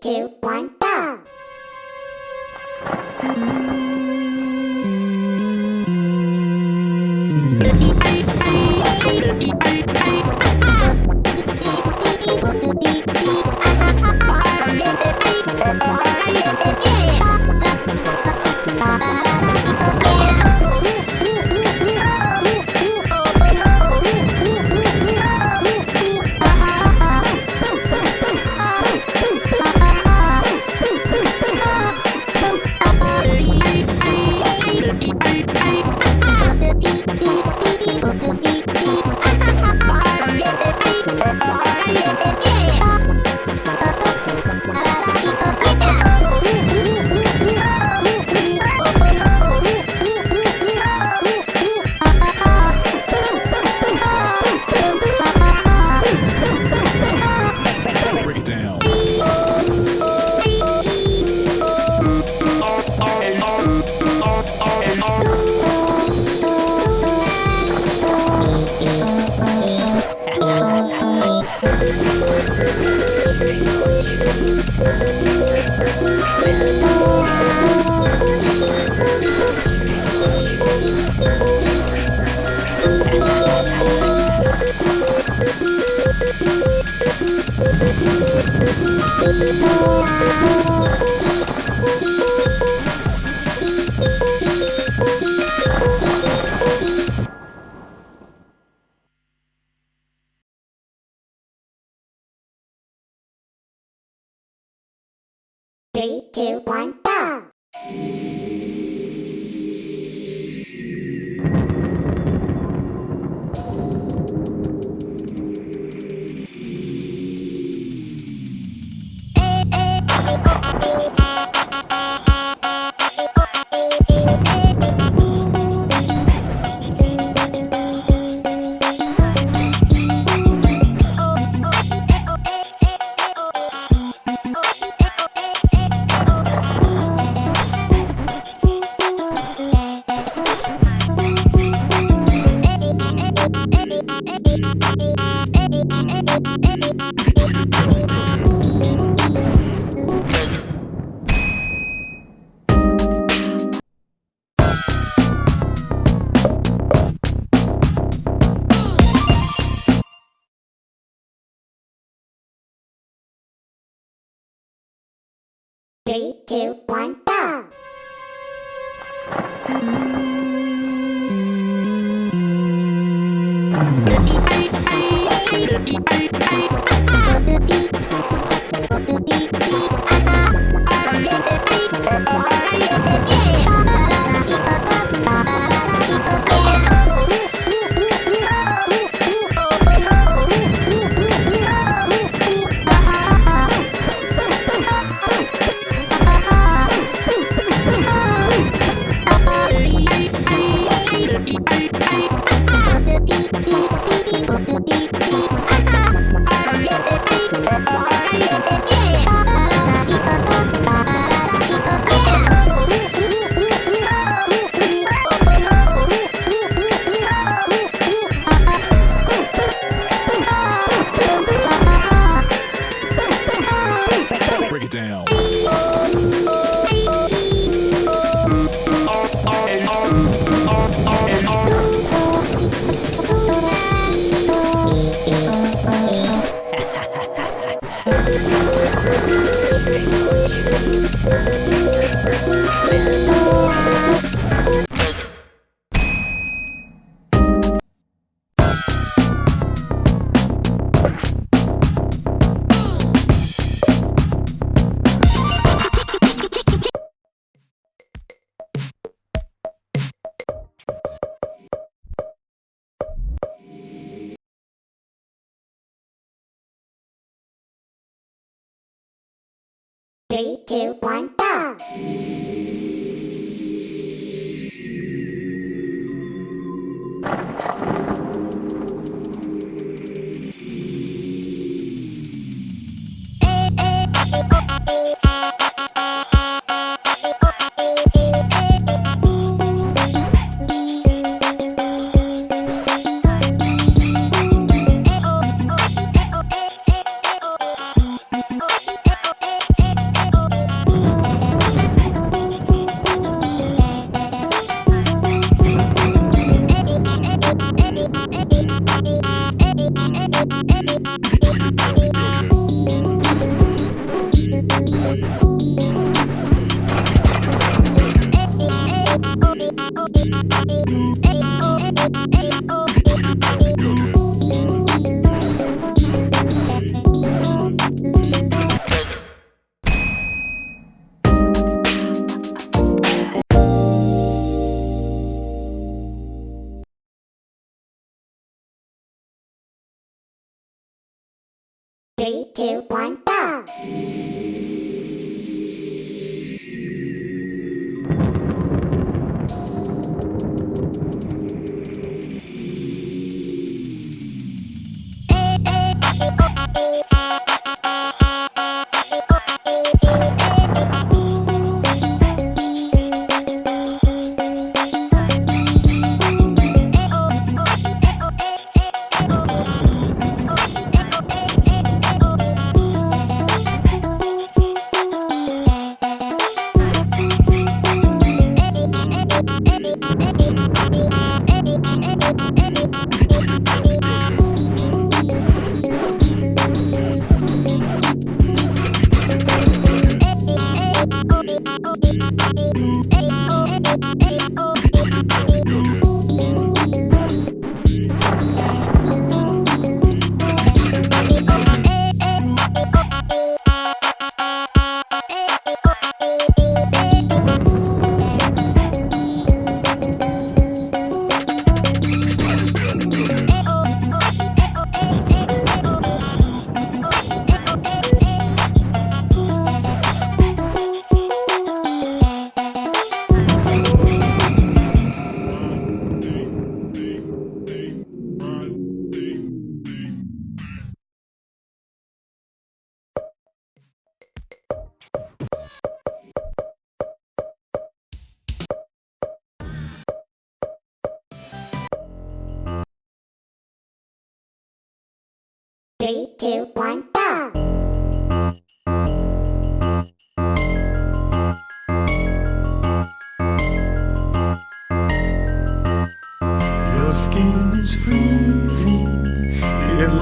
two, one, go! Three, two, one, go! Two, one, go! Three, two, one, go! you Three, two, one, go! Two, one, go! Your skin is freezing.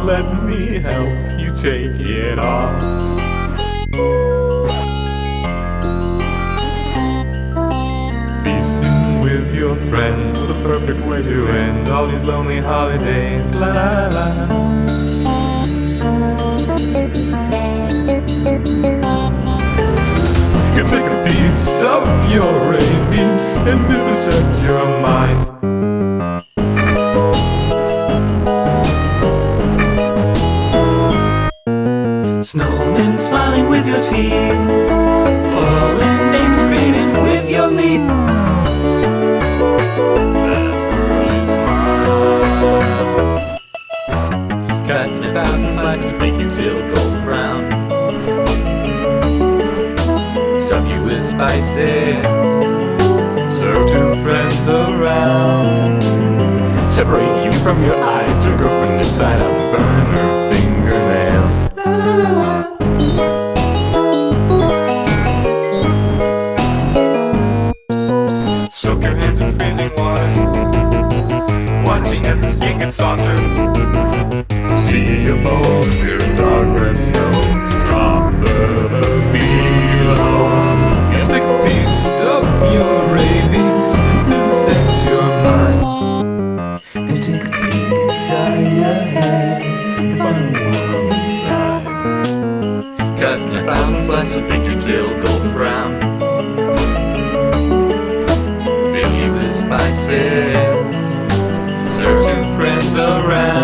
Let me help you take it off. Feasting with your friends, the perfect way to end all these lonely holidays. La la la. Your rabies and vivisect your mind. Snowmen smiling with your teeth Foreign names greeting with your meat Cutting a thousand slices to make you till golden brown spices Serve two friends around Separate you from your eyes. To girlfriend tied up burn her fingernails. Soak your hands in freezing water Watching as the skin gets softer. See pure darkness make you till golden brown Fill you with spices Serve two friends around.